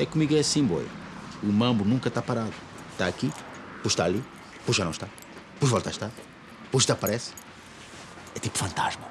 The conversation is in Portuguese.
É comigo é assim, boy. O mambo nunca está parado. Está aqui, depois está ali, depois já não está. Depois volta a estar, depois desaparece. É tipo fantasma.